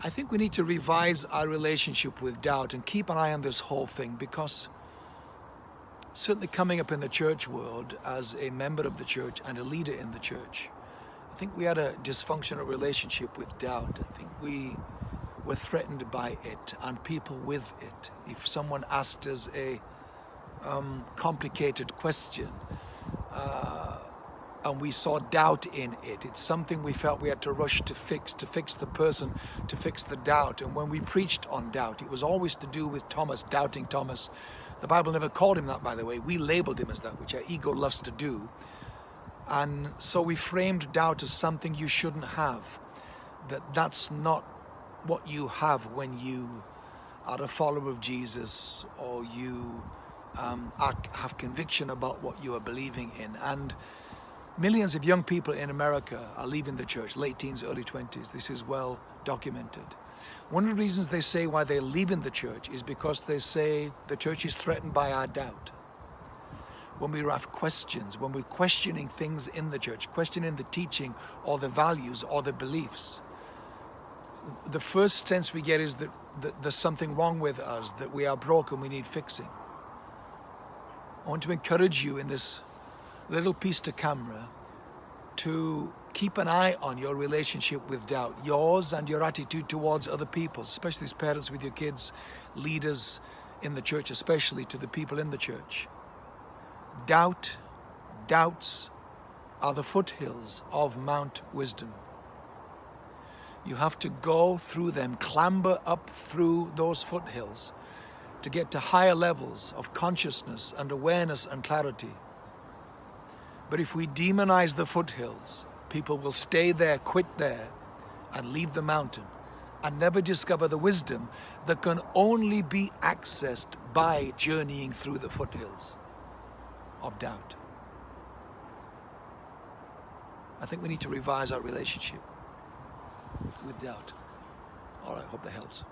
I think we need to revise our relationship with doubt and keep an eye on this whole thing because certainly coming up in the church world as a member of the church and a leader in the church, I think we had a dysfunctional relationship with doubt. I think we were threatened by it and people with it. If someone asked us a um, complicated question, uh, and we saw doubt in it. It's something we felt we had to rush to fix, to fix the person, to fix the doubt. And when we preached on doubt, it was always to do with Thomas, doubting Thomas. The Bible never called him that, by the way. We labeled him as that, which our ego loves to do. And so we framed doubt as something you shouldn't have. That that's not what you have when you are a follower of Jesus or you um, are, have conviction about what you are believing in. And Millions of young people in America are leaving the church, late teens, early 20s. This is well documented. One of the reasons they say why they're leaving the church is because they say the church is threatened by our doubt. When we have questions, when we're questioning things in the church, questioning the teaching or the values or the beliefs, the first sense we get is that, that there's something wrong with us, that we are broken, we need fixing. I want to encourage you in this little piece to camera to keep an eye on your relationship with doubt, yours and your attitude towards other people, especially as parents with your kids, leaders in the church, especially to the people in the church. Doubt, doubts are the foothills of Mount Wisdom. You have to go through them, clamber up through those foothills to get to higher levels of consciousness and awareness and clarity. But if we demonize the foothills, people will stay there, quit there, and leave the mountain and never discover the wisdom that can only be accessed by journeying through the foothills of doubt. I think we need to revise our relationship with doubt. All right, hope that helps.